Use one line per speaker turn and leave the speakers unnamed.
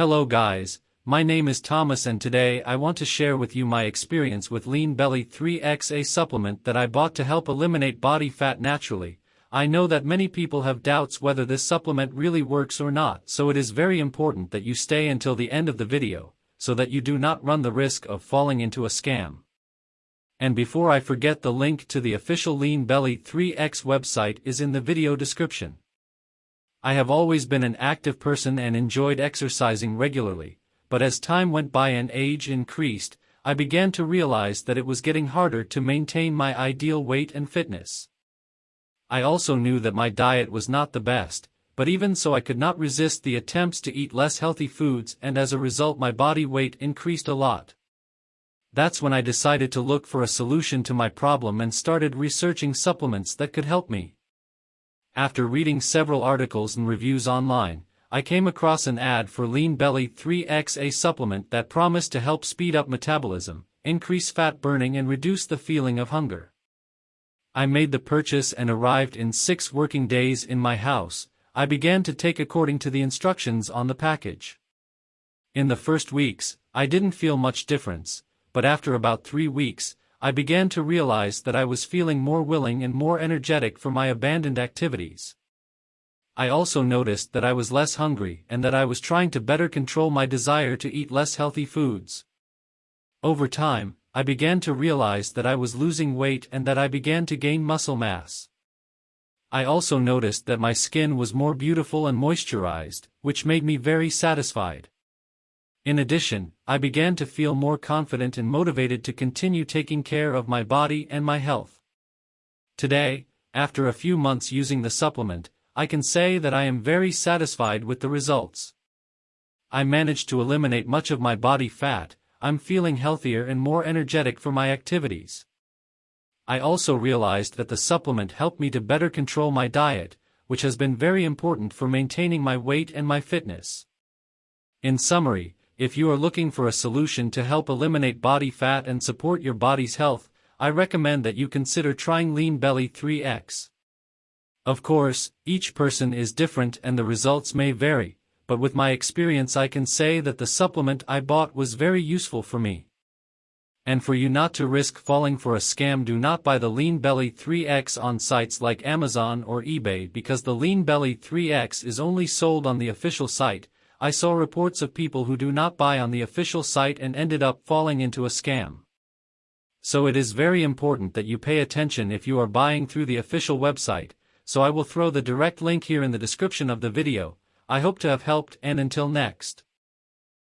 Hello guys, my name is Thomas and today I want to share with you my experience with Lean Belly 3X a supplement that I bought to help eliminate body fat naturally. I know that many people have doubts whether this supplement really works or not so it is very important that you stay until the end of the video, so that you do not run the risk of falling into a scam. And before I forget the link to the official Lean Belly 3X website is in the video description. I have always been an active person and enjoyed exercising regularly, but as time went by and age increased, I began to realize that it was getting harder to maintain my ideal weight and fitness. I also knew that my diet was not the best, but even so I could not resist the attempts to eat less healthy foods and as a result my body weight increased a lot. That's when I decided to look for a solution to my problem and started researching supplements that could help me. After reading several articles and reviews online, I came across an ad for Lean Belly 3X a supplement that promised to help speed up metabolism, increase fat burning and reduce the feeling of hunger. I made the purchase and arrived in six working days in my house, I began to take according to the instructions on the package. In the first weeks, I didn't feel much difference, but after about three weeks, I began to realize that I was feeling more willing and more energetic for my abandoned activities. I also noticed that I was less hungry and that I was trying to better control my desire to eat less healthy foods. Over time, I began to realize that I was losing weight and that I began to gain muscle mass. I also noticed that my skin was more beautiful and moisturized, which made me very satisfied. In addition, I began to feel more confident and motivated to continue taking care of my body and my health. Today, after a few months using the supplement, I can say that I am very satisfied with the results. I managed to eliminate much of my body fat, I'm feeling healthier and more energetic for my activities. I also realized that the supplement helped me to better control my diet, which has been very important for maintaining my weight and my fitness. In summary, if you are looking for a solution to help eliminate body fat and support your body's health, I recommend that you consider trying Lean Belly 3X. Of course, each person is different and the results may vary, but with my experience I can say that the supplement I bought was very useful for me. And for you not to risk falling for a scam do not buy the Lean Belly 3X on sites like Amazon or eBay because the Lean Belly 3X is only sold on the official site, I saw reports of people who do not buy on the official site and ended up falling into a scam. So it is very important that you pay attention if you are buying through the official website, so I will throw the direct link here in the description of the video, I hope to have helped and until next.